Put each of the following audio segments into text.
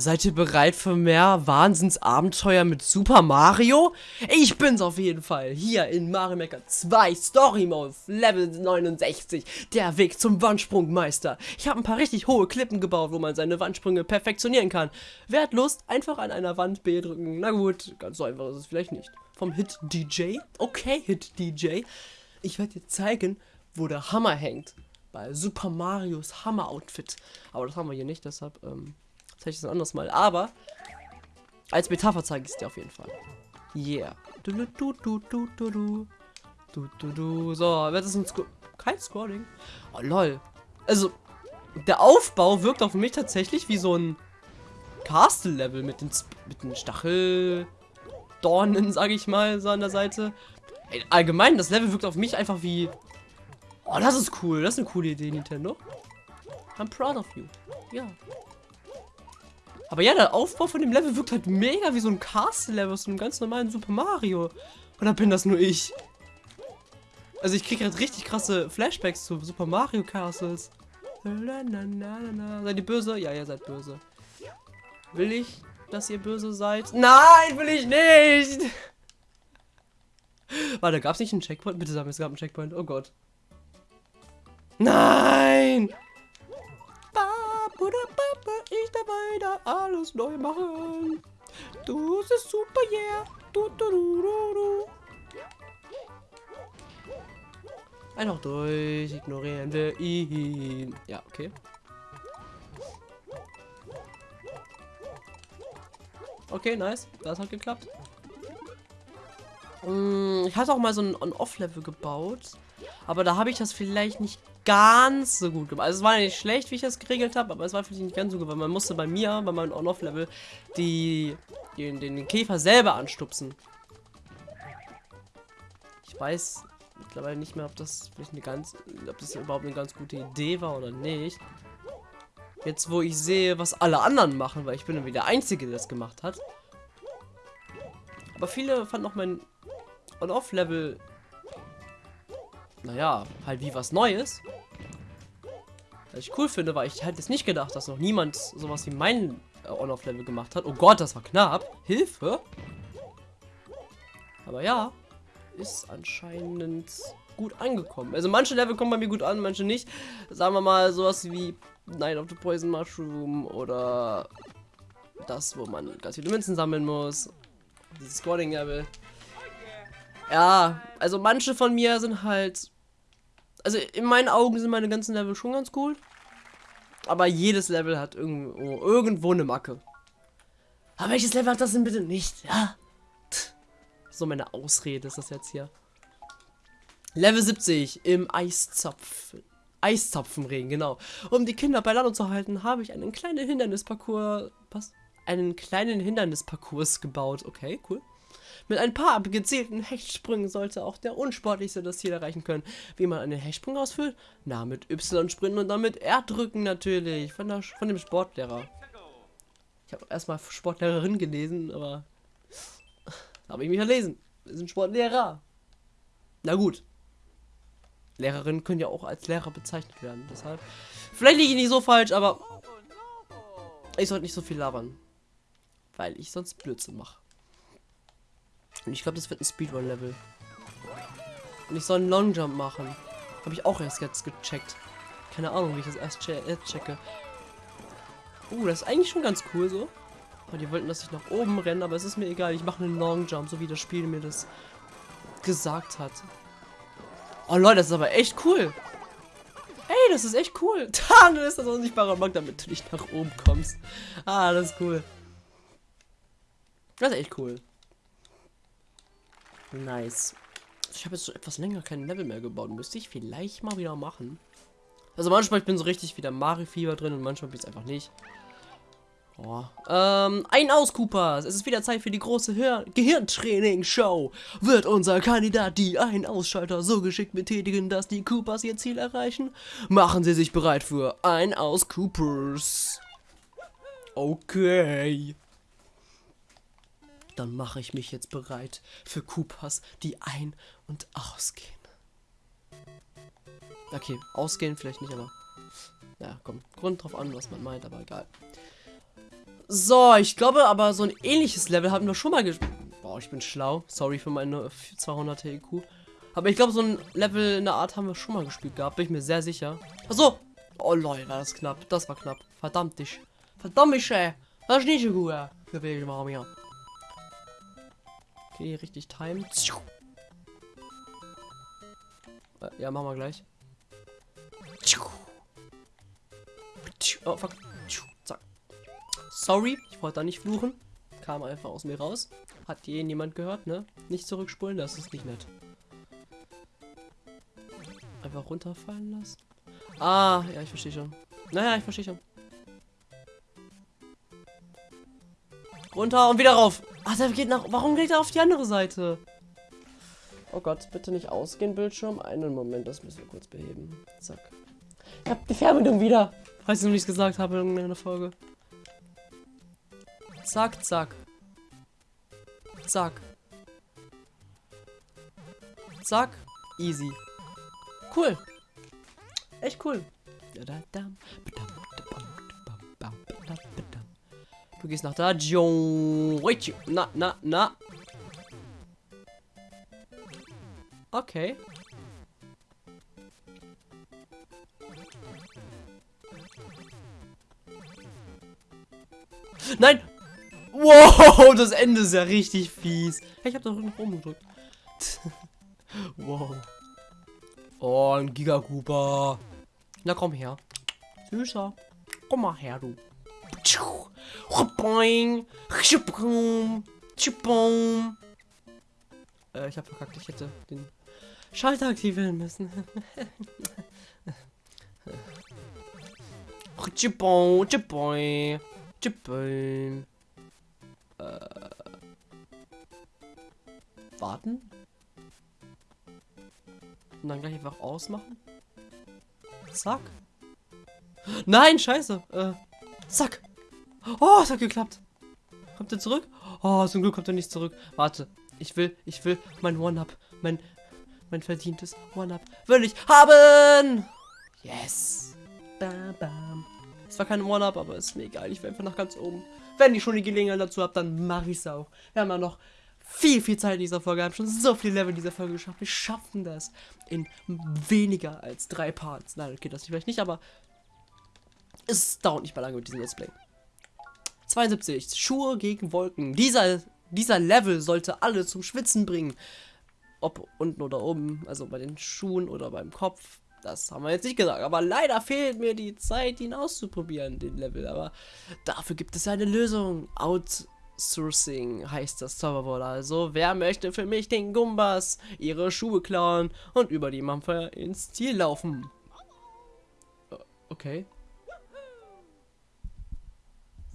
Seid ihr bereit für mehr Wahnsinnsabenteuer mit Super Mario? Ich bin's auf jeden Fall. Hier in Mario Maker 2 Story Mode Level 69. Der Weg zum Wandsprungmeister. Ich habe ein paar richtig hohe Klippen gebaut, wo man seine Wandsprünge perfektionieren kann. Wer hat Lust? Einfach an einer Wand B drücken. Na gut, ganz so einfach ist es vielleicht nicht. Vom Hit DJ? Okay, Hit DJ. Ich werde dir zeigen, wo der Hammer hängt. Bei Super Marios Hammer Outfit. Aber das haben wir hier nicht, deshalb, ähm zeige ich es ein anderes Mal. Aber als Metapher zeige ich es dir auf jeden Fall. Yeah. Du, du, du, du, du, du. Du, du, du. So, wird es ein Sco kein Scrolling? Oh, lol. Also, der Aufbau wirkt auf mich tatsächlich wie so ein Castle-Level mit den, mit den Stacheldornen, sage ich mal, so an der Seite. Allgemein, das Level wirkt auf mich einfach wie... Oh, das ist cool. Das ist eine coole Idee, Nintendo. I'm proud of you. Ja. Aber ja, der Aufbau von dem Level wirkt halt mega wie so ein Castle-Level aus einem ganz normalen Super Mario. Oder bin das nur ich? Also ich kriege halt richtig krasse Flashbacks zu Super Mario Castles. Seid ihr böse? Ja, ihr seid böse. Will ich, dass ihr böse seid? Nein, will ich nicht! Warte, gab es nicht einen Checkpoint? Bitte sag mir, es gab einen Checkpoint. Oh Gott. Nein! Ich dabei da alles neu machen. Du bist super, yeah. Du, du, du, du, du. Einfach durch, ignorieren wir ihn. Ja, okay. Okay, nice. Das hat geklappt. Hm, ich hatte auch mal so ein On-Off-Level gebaut. Aber da habe ich das vielleicht nicht ganz so gut gemacht. Also es war nicht schlecht, wie ich das geregelt habe, aber es war vielleicht nicht ganz so gut, weil man musste bei mir, bei meinem On-Off-Level, die, den, den Käfer selber anstupsen. Ich weiß mittlerweile nicht mehr, ob das vielleicht eine ganz, ob das überhaupt eine ganz gute Idee war oder nicht. Jetzt, wo ich sehe, was alle anderen machen, weil ich bin irgendwie der Einzige, der das gemacht hat. Aber viele fanden auch mein On-Off-Level naja, halt wie was Neues. Was ich cool finde, weil ich halt jetzt nicht gedacht, dass noch niemand sowas wie mein äh, On-Off-Level gemacht hat. Oh Gott, das war knapp. Hilfe. Aber ja, ist anscheinend gut angekommen. Also manche Level kommen bei mir gut an, manche nicht. Sagen wir mal sowas wie Night of the Poison Mushroom oder das, wo man ganz viele Münzen sammeln muss. Dieses Scoring-Level. Ja, also manche von mir sind halt also in meinen Augen sind meine ganzen Level schon ganz cool. Aber jedes Level hat irgendwo, irgendwo eine Macke. Aber welches Level hat das denn bitte nicht? Ja. So meine Ausrede ist das jetzt hier. Level 70 im Eiszapf. Eiszapfenregen, genau. Um die Kinder bei Laune zu halten, habe ich einen kleinen Hindernisparcours. Was? Einen kleinen Hindernisparcours gebaut. Okay, cool. Mit ein paar gezielten Hechtsprüngen sollte auch der Unsportlichste das Ziel erreichen können. Wie man einen Hechtsprung ausführt? Na, mit Y sprinten und dann mit R drücken natürlich. Von, der, von dem Sportlehrer. Ich habe erstmal Sportlehrerin gelesen, aber habe ich mich verlesen. Wir sind Sportlehrer. Na gut. Lehrerinnen können ja auch als Lehrer bezeichnet werden. Deshalb. Vielleicht liege ich nicht so falsch, aber ich sollte nicht so viel labern. Weil ich sonst Blödsinn mache. Und ich glaube, das wird ein Speedrun-Level. Und ich soll einen Longjump machen. Habe ich auch erst jetzt gecheckt. Keine Ahnung, wie ich das erst che äh, checke. Uh, das ist eigentlich schon ganz cool so. Oh, die wollten, dass ich nach oben renne, aber es ist mir egal. Ich mache einen Longjump, so wie das Spiel mir das gesagt hat. Oh Leute, das ist aber echt cool. Ey, das ist echt cool. Dann ist das unsichtbare Markt, damit du nicht nach oben kommst. Ah, das ist cool. Das ist echt cool. Nice. Ich habe jetzt so etwas länger kein Level mehr gebaut. Müsste ich vielleicht mal wieder machen. Also manchmal ich bin so richtig wieder Mario-Fieber drin und manchmal bin ich einfach nicht. Oh. Ähm, ein aus, Coopers. Es ist wieder Zeit für die große Gehirntraining-Show. Wird unser Kandidat die Ein-Ausschalter so geschickt betätigen, dass die Coopers ihr Ziel erreichen? Machen Sie sich bereit für ein aus, Coopers. Okay. Dann mache ich mich jetzt bereit für Koopas, die ein- und ausgehen. Okay, ausgehen vielleicht nicht, aber... Ja, komm, Grund drauf an, was man meint, aber egal. So, ich glaube aber, so ein ähnliches Level hatten wir schon mal gespielt. Boah, ich bin schlau. Sorry für meine 200 IQ. Aber ich glaube, so ein Level in der Art haben wir schon mal gespielt gehabt. Bin ich mir sehr sicher. Achso. Oh lol, war das knapp. Das war knapp. Verdammt dich. Verdammt mich, ey. Das ist nicht so gut, ja. Gewählt mal mir. Okay, richtig time. Äh, ja, machen wir gleich. Oh, fuck. Zack. Sorry, ich wollte da nicht fluchen. Kam einfach aus mir raus. Hat je niemand gehört, ne? Nicht zurückspulen, das ist nicht nett. Einfach runterfallen lassen. Ah, ja, ich verstehe schon. Naja, ich verstehe schon. Runter und wieder rauf. Ach, der geht nach. Warum geht er auf die andere Seite? Oh Gott, bitte nicht ausgehen, Bildschirm. Einen Moment, das müssen wir kurz beheben. Zack. Ich hab die Fernbedienung wieder. Falls ich noch nichts gesagt habe in einer Folge. Zack, zack. Zack. Zack. Easy. Cool. Echt cool. Du gehst nach da. Na, na, na. Okay. Nein! Wow, das Ende ist ja richtig fies. Ich hab doch noch oben gedrückt. wow. Oh, ein Gigakuba. Na komm her. Süßer. Komm mal her, du. Äh, ich hab verkackt. Ich hätte den Schalter aktivieren müssen. Chipon, chipon, chipon. Äh, warten. Und dann gleich einfach ausmachen. Zack. Nein, scheiße. Äh, zack. Oh, es hat geklappt. Kommt er zurück? Oh, zum Glück kommt er nicht zurück. Warte. Ich will, ich will mein One-Up, mein, mein verdientes One-Up will ich haben. Yes. Bam, bam. Es war kein One-Up, aber ist mir egal. Ich will einfach nach ganz oben. Wenn ich schon die Gelegenheit dazu habe, dann mache ich es auch. Wir haben ja noch viel, viel Zeit in dieser Folge. Wir haben schon so viele Level in dieser Folge geschafft. Wir schaffen das in weniger als drei Parts. Nein, okay, das vielleicht nicht, aber es dauert nicht mehr lange mit diesem Let's Play. 72. Schuhe gegen Wolken. Dieser, dieser Level sollte alle zum Schwitzen bringen. Ob unten oder oben, also bei den Schuhen oder beim Kopf. Das haben wir jetzt nicht gesagt. Aber leider fehlt mir die Zeit, ihn auszuprobieren, den Level. Aber dafür gibt es eine Lösung. Out Sourcing heißt das Zauberwort also. Wer möchte für mich den Gumbas ihre Schuhe klauen und über die Mampfer ins Ziel laufen? Äh, okay.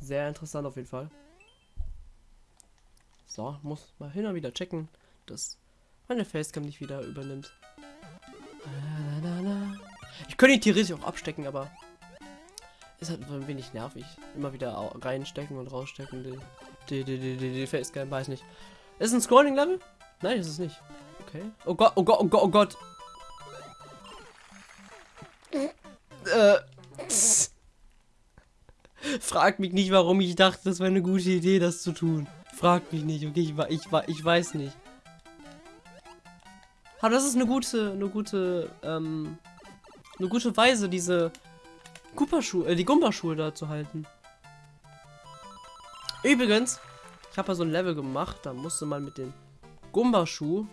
Sehr interessant auf jeden Fall. So, muss mal hin und wieder checken, dass meine Facecam nicht wieder übernimmt. Ich könnte ihn theoretisch auch abstecken, aber ist halt ein wenig nervig. Immer wieder reinstecken und rausstecken. Die, die, die, die, die, die Facecam, weiß nicht. Ist ein Scrolling-Level? Nein, ist es nicht. Okay. Oh Gott, oh Gott, oh Gott, oh Gott. Frag mich nicht, warum ich dachte, das wäre eine gute Idee, das zu tun. Frag mich nicht, okay? Ich, ich, ich weiß nicht. Aber das ist eine gute, eine gute, ähm, eine gute Weise, diese äh, die Gumba-Schuhe da zu halten. Übrigens, ich habe ja so ein Level gemacht, da musste man mit dem Gumba-Schuh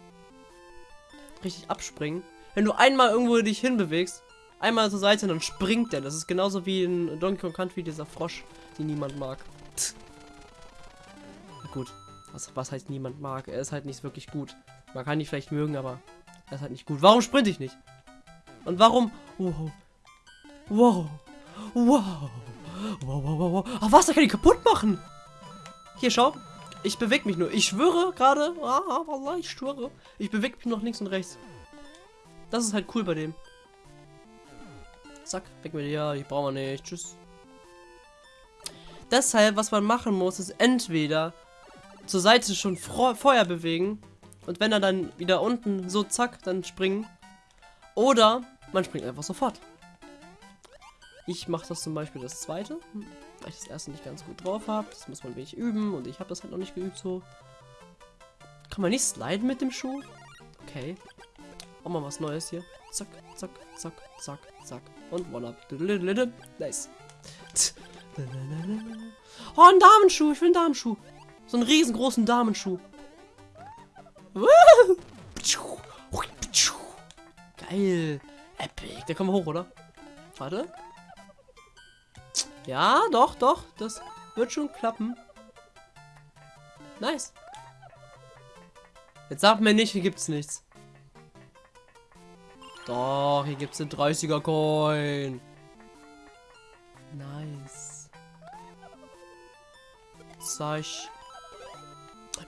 richtig abspringen. Wenn du einmal irgendwo dich hinbewegst, einmal zur Seite, dann springt der. Das ist genauso wie in Donkey Kong Country dieser Frosch, den niemand mag. gut, was, was heißt niemand mag? Er ist halt nicht wirklich gut. Man kann ihn vielleicht mögen, aber er ist halt nicht gut. Warum sprinte ich nicht? Und warum? Wow. Wow. Wow. Wow, wow, wow, wow. Ach was, da kann ich kaputt machen. Hier, schau. Ich bewege mich nur. Ich schwöre gerade. Ah, Wallah, ich schwöre. Ich bewege mich noch links und rechts. Das ist halt cool bei dem. Zack, weg mit dir. Die brauchen wir nicht. Tschüss. Deshalb, was man machen muss, ist entweder zur Seite schon Feuer bewegen und wenn er dann wieder unten so zack, dann springen. Oder man springt einfach sofort. Ich mache das zum Beispiel das zweite. weil ich das erste nicht ganz gut drauf habe. Das muss man wenig üben und ich habe das halt noch nicht geübt so. Kann man nicht sliden mit dem Schuh? Okay. Auch mal was Neues hier. Zack, zack, zack, zack, zack. Und one up. Nice. Oh, ein Damenschuh. Ich will einen Damenschuh. So einen riesengroßen Damenschuh. Geil. Epic. Der kommt hoch, oder? Warte. Ja, doch, doch. Das wird schon klappen. Nice. Jetzt sag mir nicht, hier gibt's nichts. Doch, hier gibt's einen 30er Coin. Nice. Zeig.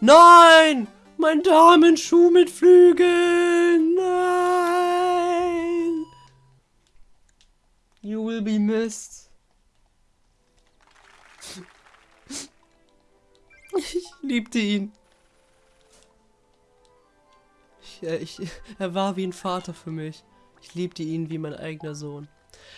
Nein! Mein Damenschuh mit Flügeln! Nein! You will be missed. Ich liebte ihn. Ich, äh, ich, er war wie ein Vater für mich. Ich liebte ihn wie mein eigener Sohn.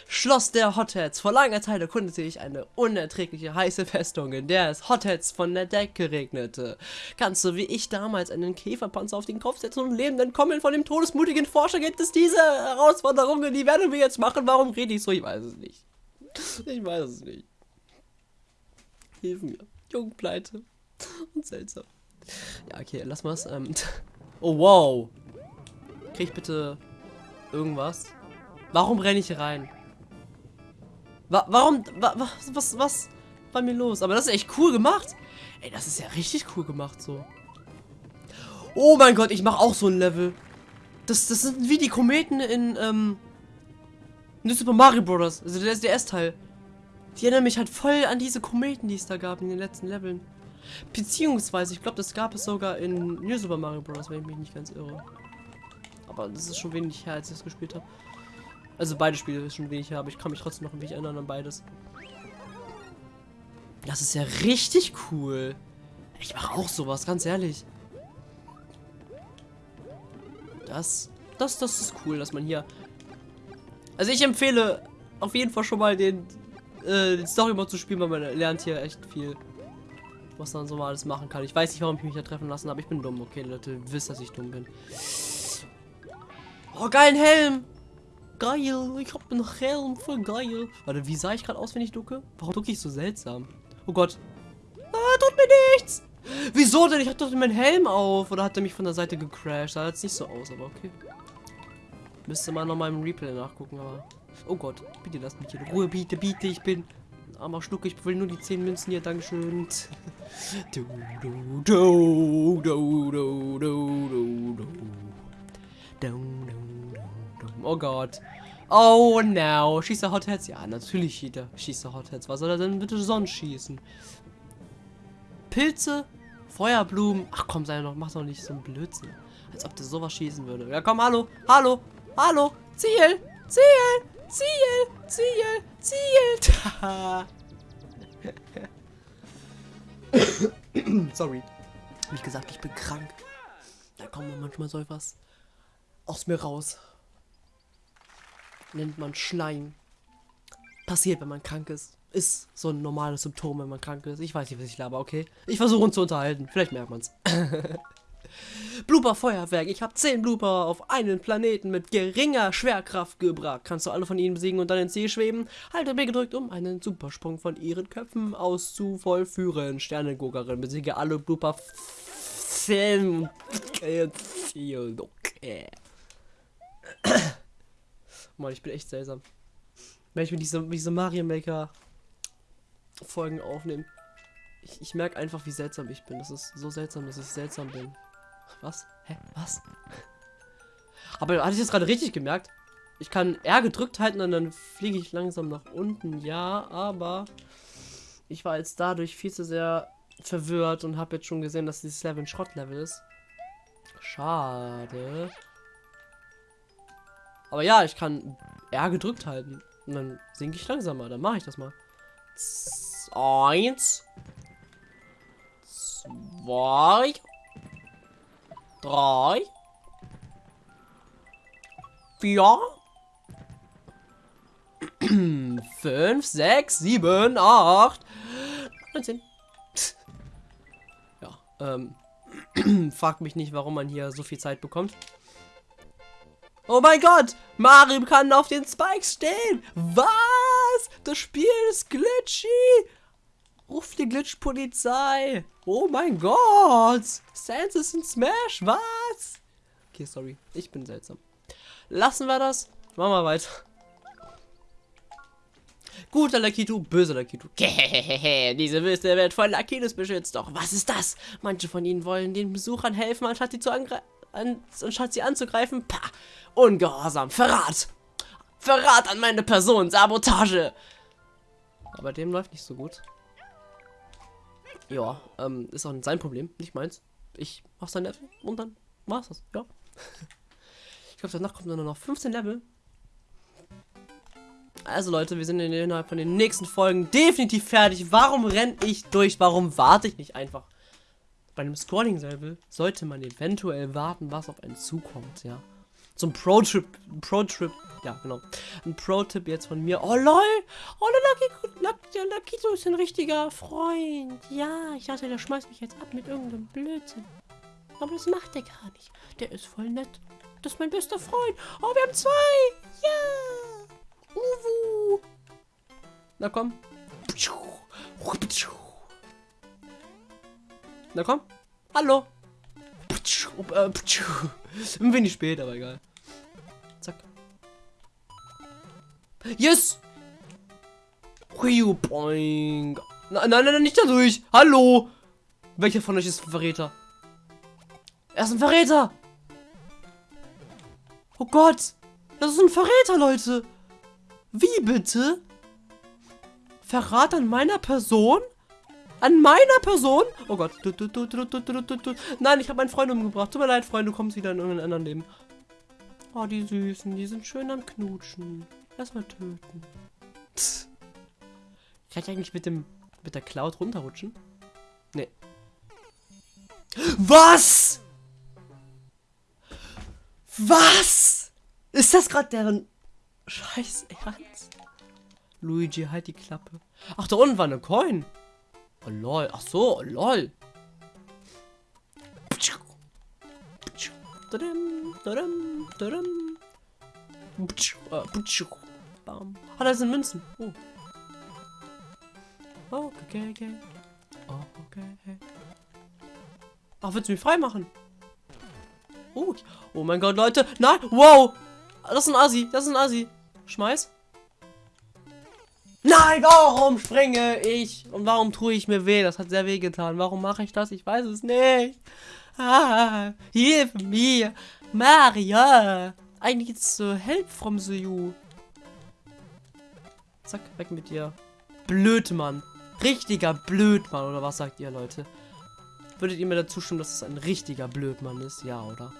Schloss der Hotheads. Vor langer Zeit erkundete ich eine unerträgliche heiße Festung, in der es Hotheads von der Decke regnete. Kannst du wie ich damals einen Käferpanzer auf den Kopf setzen und leben entkommen von dem todesmutigen Forscher? Gibt es diese Herausforderungen? Die werden wir jetzt machen. Warum rede ich so? Ich weiß es nicht. Ich weiß es nicht. Hilf mir. Jungpleite. Und seltsam. Ja, okay, lass mal's. Ähm. Oh, wow. Krieg ich bitte irgendwas? Warum renne ich rein? Wa warum? Wa was, was, was war mir los? Aber das ist echt cool gemacht. Ey, das ist ja richtig cool gemacht so. Oh mein Gott, ich mache auch so ein Level. Das, das sind wie die Kometen in, ähm, in Super Mario Bros. Also der SDS-Teil. Die erinnern mich halt voll an diese Kometen, die es da gab in den letzten Leveln. Beziehungsweise, ich glaube, das gab es sogar in New Super Mario Bros., wenn ich mich nicht ganz irre. Aber das ist schon wenig her, als ich das gespielt habe. Also beide Spiele ist schon wenig her, aber ich kann mich trotzdem noch ein wenig erinnern an beides. Das ist ja richtig cool. Ich mache auch sowas, ganz ehrlich. Das, das, das ist cool, dass man hier... Also ich empfehle auf jeden Fall schon mal den, äh, den Story-Mode zu spielen, weil man lernt hier echt viel was man so mal alles machen kann. Ich weiß nicht, warum ich mich da treffen lassen habe. Ich bin dumm. Okay, Leute, wisst, dass ich dumm bin. Oh, geilen Helm. Geil. Ich hab einen Helm. Voll geil. Warte, wie sah ich gerade aus, wenn ich ducke? Warum ducke ich so seltsam? Oh Gott. Ah, tut mir nichts. Wieso denn? Ich hatte doch meinen Helm auf. Oder hat er mich von der Seite gecrashed? Sah jetzt nicht so aus, aber okay. Müsste mal noch mal im Replay nachgucken, aber... Oh Gott, bitte lasst mich in Ruhe, bitte, bitte, ich bin armer Schluck, ich will nur die 10 Münzen hier, Dankeschön. Du, du, du, du, du, du, Oh Gott. Oh no. Schießt er Hotheads? Ja, natürlich schießt er, Hotheads. Was soll er denn bitte sonst schießen? Pilze? Feuerblumen? Ach komm, sei doch, mach doch nicht so einen Blödsinn. Als ob der sowas schießen würde. Ja komm, hallo, hallo, hallo, Ziel, Ziel, Ziel, Ziel, Ziel. Sorry. Wie gesagt, ich bin krank. Da kommt manchmal so etwas aus mir raus. Nennt man Schleim. Passiert, wenn man krank ist. Ist so ein normales Symptom, wenn man krank ist. Ich weiß nicht, was ich laber, okay? Ich versuche uns zu unterhalten. Vielleicht merkt man's. Blooper Feuerwerk. Ich habe 10 Blooper auf einen Planeten mit geringer Schwerkraft gebracht. Kannst du alle von ihnen besiegen und dann ins See schweben? Halte B gedrückt, um einen Supersprung von ihren Köpfen aus zu vollführen. Sternenguckerin besiege alle Blooper. Okay. Mann, ich bin echt seltsam. Wenn ich mir diese, diese Mario Maker Folgen aufnehme, ich, ich merke einfach, wie seltsam ich bin. Das ist so seltsam, dass ich seltsam bin. Was? Hä? Was? Aber hatte ich das gerade richtig gemerkt? Ich kann R gedrückt halten und dann fliege ich langsam nach unten. Ja, aber ich war jetzt dadurch viel zu sehr verwirrt und habe jetzt schon gesehen, dass dieses Level ein Schrottlevel ist. Schade. Aber ja, ich kann R gedrückt halten. Und dann sinke ich langsamer. Dann mache ich das mal. Eins. Zwei drei, vier, 5, 6, 7, 8, 19. Ja, ähm. Fragt mich nicht, warum man hier so viel Zeit bekommt. Oh mein Gott! Mario kann auf den Spikes stehen! Was? Das Spiel ist glitchy! Ruf die Glitch-Polizei! Oh mein Gott! Sans ist in Smash! Was? Okay, sorry. Ich bin seltsam. Lassen wir das. Machen wir weiter. Guter Lakitu, böser Lakitu. Diese Wüste wird von Lakitus beschützt. Doch was ist das? Manche von ihnen wollen den Besuchern helfen, anstatt sie, zu anstatt sie anzugreifen. Pah! Ungehorsam! Verrat! Verrat an meine Person! Sabotage! Aber dem läuft nicht so gut. Ja, ähm, ist auch sein Problem, nicht meins. Ich mach sein Level und dann war's das, ja. ich glaube, danach kommt nur noch 15 Level. Also Leute, wir sind innerhalb von den nächsten Folgen definitiv fertig. Warum renne ich durch? Warum warte ich nicht einfach? Bei einem Scrolling-Level sollte man eventuell warten, was auf einen zukommt, ja. Zum Pro-Trip, Pro-Trip, ja, genau. Ein Pro-Tipp jetzt von mir. Oh, lol! Oh, der Lakito ist ein richtiger Freund. Ja, ich dachte, der schmeißt mich jetzt ab mit irgendeinem Blödsinn. Aber das macht er gar nicht. Der ist voll nett. Das ist mein bester Freund. Oh, wir haben zwei! Ja! Uwu! Na komm. Na komm. Hallo. Ein wenig spät, aber egal. Zack. Yes! Boing. Nein, nein, nein, nicht dadurch. Hallo. Welcher von euch ist ein Verräter? Er ist ein Verräter. Oh Gott. Das ist ein Verräter, Leute. Wie bitte? Verrat an meiner Person? An meiner Person? Oh Gott. Nein, ich habe meinen Freund umgebracht. Tut mir leid, Freund, du kommst wieder in irgendein anderen Leben. Oh, die Süßen. Die sind schön am Knutschen. Lass mal töten. Psst. Kann ich eigentlich mit dem mit der Cloud runterrutschen? Nee. Was? Was? Ist das gerade deren Scheiß Ernst? Luigi, halt die Klappe. Ach, da unten war eine Coin. Oh lol. Ach so, oh, lol. Ah, da sind Münzen. Oh. Oh, okay, okay. Oh, okay. Ach, willst du mich frei machen? Oh, oh mein Gott, Leute. Nein, wow. Das ist ein Assi, das ist ein Assi. Schmeiß. Nein, warum springe ich? Und warum tue ich mir weh? Das hat sehr weh getan. Warum mache ich das? Ich weiß es nicht. Ah, hilf mir. Maria. I need so help from the you. Zack, weg mit dir. Blöd, Mann. Richtiger Blödmann, oder was sagt ihr, Leute? Würdet ihr mir dazu stimmen, dass es ein richtiger Blödmann ist? Ja, oder?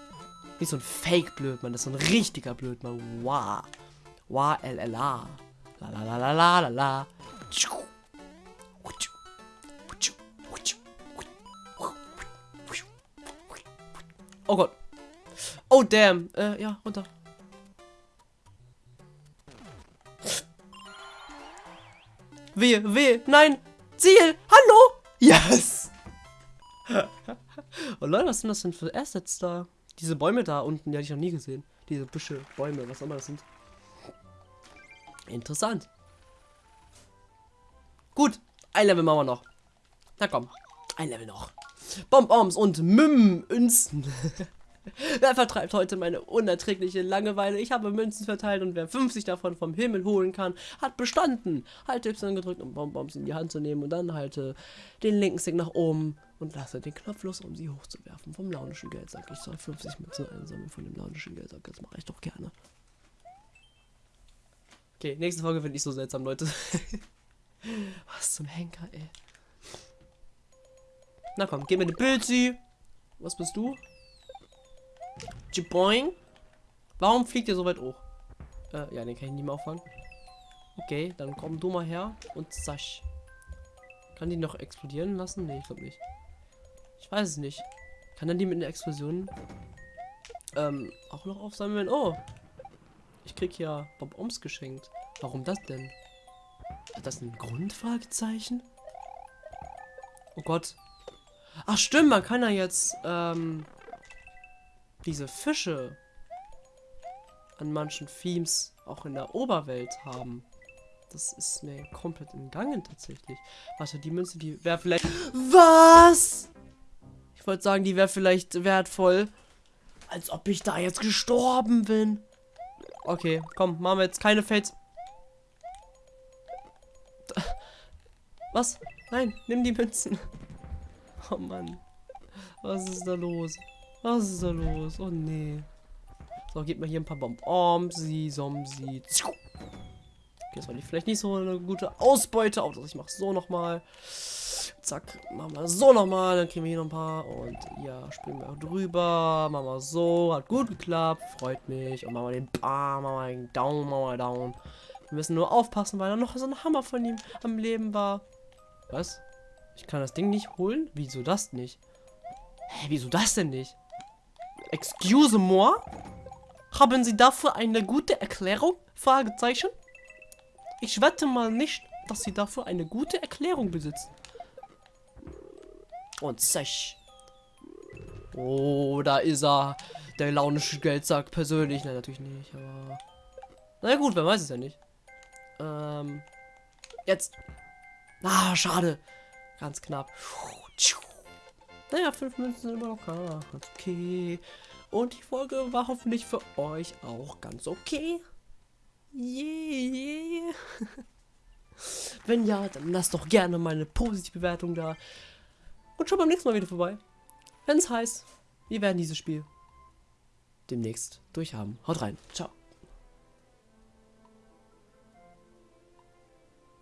Nicht so ein Fake-Blödmann, das ist ein richtiger Blödmann. Wow. Wow, LLA. La la la la la la la. Oh Gott. Oh damn. Äh, ja, runter. Wehe, wehe, nein. Ziel, hallo. Yes. oh Leute, was sind das denn für Assets da? Diese Bäume da unten, die hatte ich noch nie gesehen. Diese Büsche, Bäume, was auch immer das sind. Interessant. Gut, ein Level machen wir noch. Na komm, ein Level noch. Bonbons und Münzen. wer vertreibt heute meine unerträgliche Langeweile? Ich habe Münzen verteilt und wer 50 davon vom Himmel holen kann, hat bestanden. Halte Y gedrückt, um Bonbons in die Hand zu nehmen und dann halte den linken Stick nach oben und lasse den Knopf los, um sie hochzuwerfen. Vom launischen Geldsack. Ich soll 50 Münzen einsammeln von dem launischen Geldsack. Das mache ich doch gerne. Okay, nächste Folge finde ich so seltsam, Leute. Was zum Henker, ey. Na komm, gib mir eine Pilzi. Was bist du? Jiboing. Warum fliegt ihr so weit hoch? Äh, ja, den kann ich nicht mehr auffangen. Okay, dann komm du mal her und zasch. Kann die noch explodieren lassen? Nee, ich glaube nicht. Ich weiß es nicht. Kann dann die mit einer Explosion ähm, auch noch aufsammeln? Oh, ich krieg ja Bob Oms geschenkt. Warum das denn? Hat das ein Grundfragezeichen? Oh Gott. Ach stimmt, man kann ja jetzt ähm, diese Fische an manchen Themes auch in der Oberwelt haben. Das ist mir komplett entgangen tatsächlich. Warte, die Münze, die wäre vielleicht... Was? Ich wollte sagen, die wäre vielleicht wertvoll. Als ob ich da jetzt gestorben bin. Okay, komm, machen wir jetzt keine Fates. Was? Nein, nimm die Münzen. Oh Mann. Was ist da los? Was ist da los? Oh nee. So, gib mir hier ein paar Bombomsi, Somsi. Okay, das war vielleicht nicht so eine gute Ausbeute. Auch ich mach so nochmal. Zack, machen wir so nochmal. Dann kriegen wir hier noch ein paar. Und ja, springen wir auch drüber. Machen wir so. Hat gut geklappt. Freut mich. Und machen wir den Bam, machen wir den Down, machen wir Down. Wir müssen nur aufpassen, weil da noch so ein Hammer von ihm am Leben war. Was? Ich kann das Ding nicht holen? Wieso das nicht? Hä, wieso das denn nicht? Excuse moi? Haben Sie dafür eine gute Erklärung? Fragezeichen. Ich wette mal nicht, dass Sie dafür eine gute Erklärung besitzen. Und sech. Oh, da ist er. Der launische Geldsack persönlich. Nein, natürlich nicht, aber... Na gut, wer weiß es ja nicht. Ähm... Jetzt. Ah, schade. Ganz knapp. Naja, fünf Münzen sind immer locker. Ganz okay. Und die Folge war hoffentlich für euch auch ganz okay. Yeah. Wenn ja, dann lasst doch gerne mal eine positive Bewertung da. Und schaut beim nächsten Mal wieder vorbei. Wenn es heißt, wir werden dieses Spiel demnächst durchhaben. Haut rein. Ciao.